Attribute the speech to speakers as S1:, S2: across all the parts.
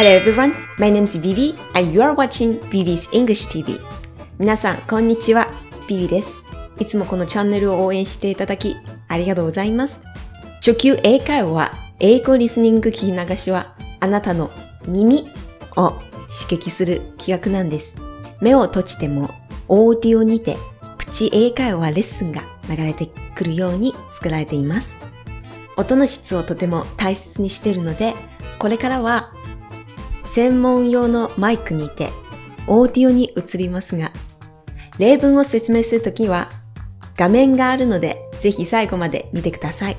S1: Hello everyone, my name is Vivi and you are watching Vivi's English TV. 皆さん、こんにちは。Vivi です。いつもこのチャンネルを応援していただき、ありがとうございます。初級英会話は、英語リスニング聞き流しは、あなたの耳を刺激する企画なんです。目を閉じても、オーディオにて、プチ英会話レッスンが流れてくるように作られています。音の質をとても大切にしているので、これからは専門用のマイクにてオーディオに移りますが、例文を説明するときは画面があるので、ぜひ最後まで見てください。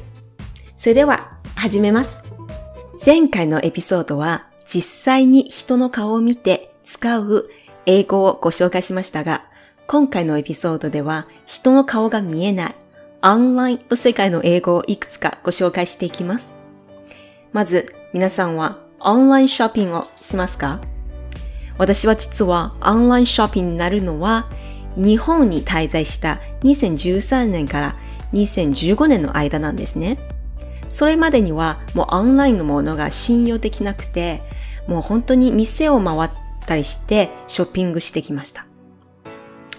S1: それでは始めます。前回のエピソードは実際に人の顔を見て使う英語をご紹介しましたが、今回のエピソードでは人の顔が見えないオンラインの世界の英語をいくつかご紹介していきます。まず、皆さんはオンラインショッピングをしますか？私は実はオンラインショッピングになるのは日本に滞在した2013年から2015年の間なんですね。それまでにはもうオンラインのものが信用できなくて、もう本当に店を回ったりしてショッピングしてきました。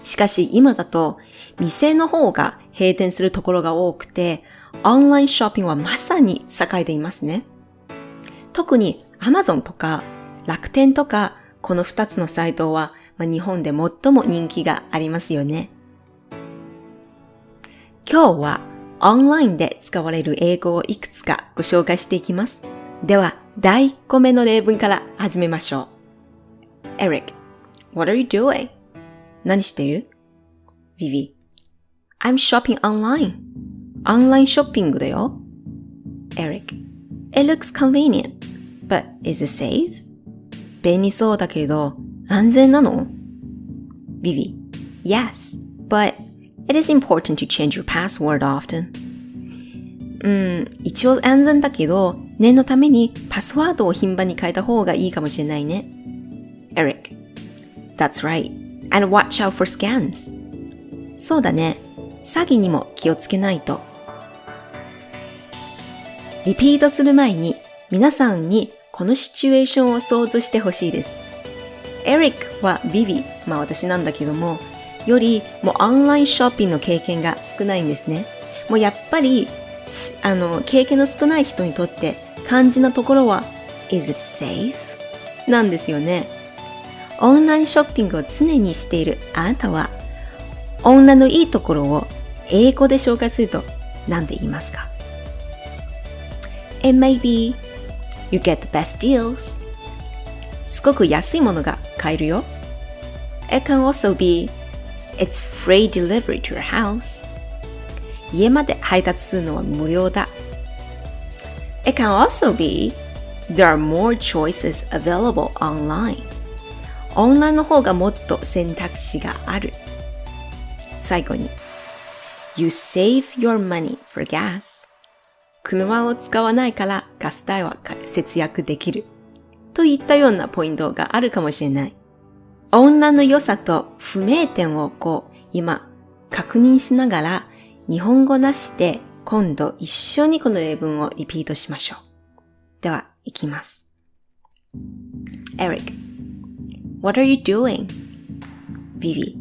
S1: しかし今だと店の方が閉店するところが多くて、オンラインショッピングはまさに栄えていますね。特に Amazon とか楽天とかこの2つのサイトは、まあ、日本で最も人気がありますよね。今日はオンラインで使われる英語をいくつかご紹介していきます。では、第1個目の例文から始めましょう。Eric, what are you doing? 何してる ?Vivi, I'm shopping online. オンラインショッピングだよ。Eric, it looks convenient, but is it safe? 便利そうだけれど、安全なの ?Vivi, yes, but it is important to change your password often. うん、一応安全だけど、念のためにパスワードを頻繁に変えた方がいいかもしれないね。Eric, that's right. And watch out for scams. そうだね。詐欺にも気をつけないと。リピートする前に皆さんにこのシチュエーションを想像してほしいです。エリックはビビ、まあ私なんだけども、よりもうオンラインショッピングの経験が少ないんですね。もうやっぱり、あの、経験の少ない人にとって肝心なところは、is it safe? なんですよね。オンラインショッピングを常にしているあなたは、女のいいところを英語で紹介すると何で言いますか？It may be you get the best deals. すごく安いものが買えるよ。It can also be it's free delivery to your house. 家まで配達するのは無料だ。It can also be there are more choices available online. オンラインの方がもっと選択肢がある。最後に You save your money for gas. 車を使わないからガス代は節約できる。といったようなポイントがあるかもしれない。女の良さと不明点をこう今確認しながら日本語なしで今度一緒にこの例文をリピートしましょう。では、いきます。Eric, what are you doing? Vivi,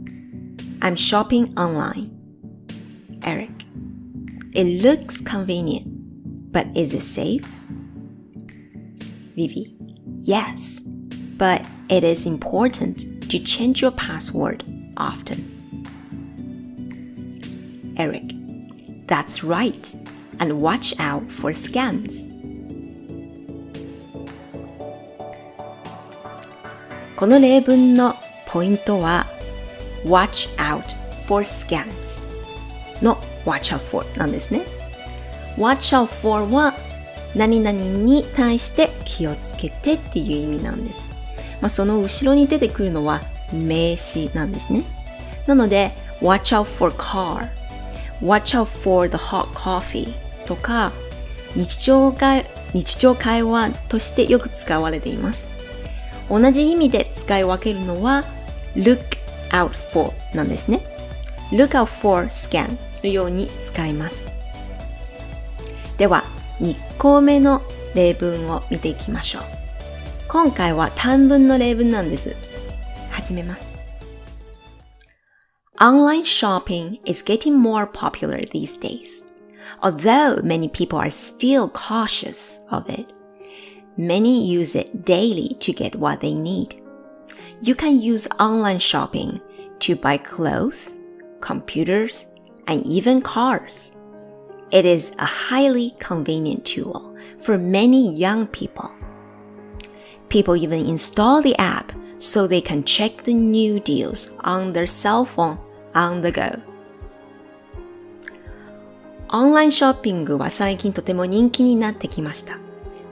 S1: I'm shopping online. Eric, it looks convenient, but is it safe? Vivi, yes, but it is important to change your password often. Eric, that's right, and watch out for scams. この例文のポイントは watch out for scams の watch out for なんですね。 Watch out for は何々に対して気をつけてっていう意味なんです。まあ、その後ろに出てくるのは名詞なんですね。なので watch out for car watch out for the hot coffee とか日常会日常会話としてよく使われています。同じ意味で使い分けるのは look out for なんですね。look out for scan のように使います。では、2個目の例文を見ていきましょう。 今回は短文の例文なんです。始めます。Online shopping is getting more popular these days. Although many people are still cautious of it, many use it daily to get what they need. You can use online shopping to buy clothes, computers, and even cars. It is a highly convenient tool for many young people. People even install the app so they can check the new deals on their cell phone on the go. オンラインショッピングは最近とても人気になってきました。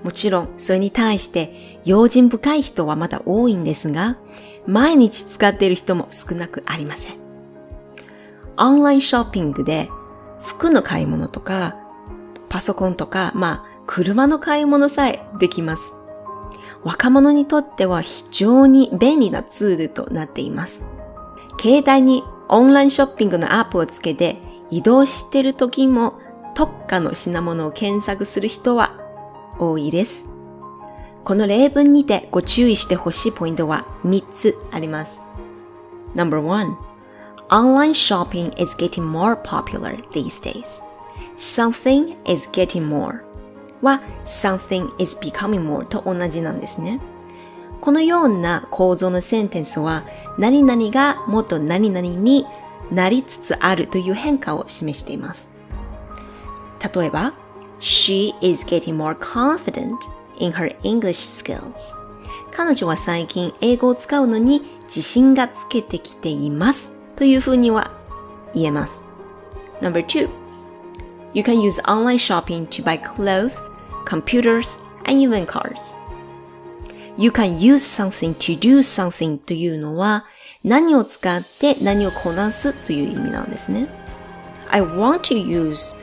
S1: もちろん、それに対して用心深い人はまだ多いんですが、毎日使っている人も少なくありません。オンラインショッピングで服の買い物とか、パソコンとか、まあ、車の買い物さえできます。若者にとっては非常に便利なツールとなっています。携帯にオンラインショッピングのアップをつけて移動してる時も特化の品物を検索する人は多いです。この例文にてご注意してほしいポイントは3つあります。No.1 Online shopping is getting more popular these days. Something is getting more は something is becoming more と同じなんですね。このような構造のセンテンスは何々がもっと何々になりつつあるという変化を示しています。例えば、She is getting more confident in her English skills. 彼女は最近英語を使うのに自信がつけてきていますというふうには言えます。Number two, you can use online shopping to buy clothes, computers, and even cars. You can use something to do something というのは何を使って何をこなすという意味なんですね。I want to use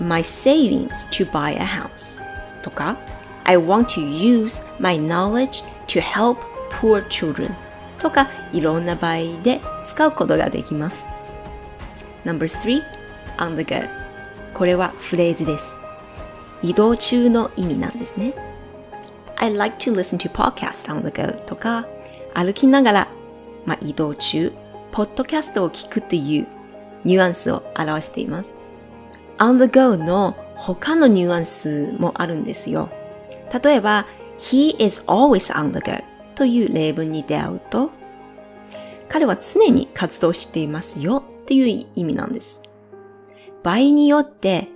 S1: my savings to buy a house とか I want to use my knowledge to help poor children とかいろんな場合で 使うことができます。No.3 on the go これはフレーズです。移動中の意味なんですね。I like to listen to podcast on the go とか歩きながら、まあ、移動中、ポッドキャストを聞くというニュアンスを表しています。on the go の他のニュアンスもあるんですよ。例えば、he is always on the go という例文に出会うと、彼は常に活動していますよっていう意味なんです。場合によって、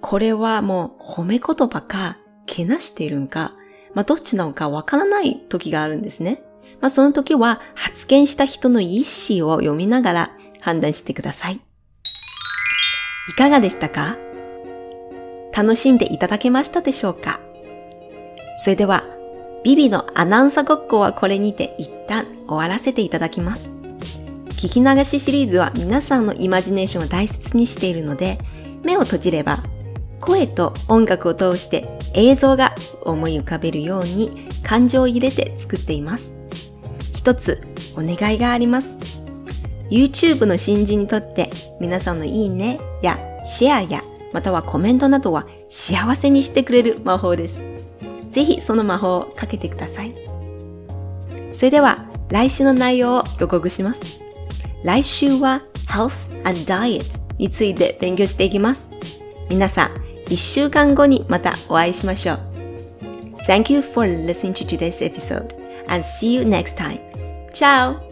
S1: これはもう褒め言葉か、けなしているんか、まあどっちなのかわからない時があるんですね。まあその時は発言した人の意思を読みながら判断してください。いかがでしたか？楽しんでいただけましたでしょうか？それでは、ビビのアナウンサごっこはこれにて一旦終わらせていただきます。聞き流しシリーズは皆さんのイマジネーションを大切にしているので、目を閉じれば声と音楽を通して映像が思い浮かべるように感情を入れて作っています。一つお願いがあります。YouTube の新人にとって皆さんのいいねやシェアやまたはコメントなどは幸せにしてくれる魔法です。ぜひその魔法をかけてください。それでは来週の内容を予告します。来週は Health and Diet について勉強していきます。皆さん、一週間後にまたお会いしましょう。Thank you for listening to today's episode and see you next time. Ciao!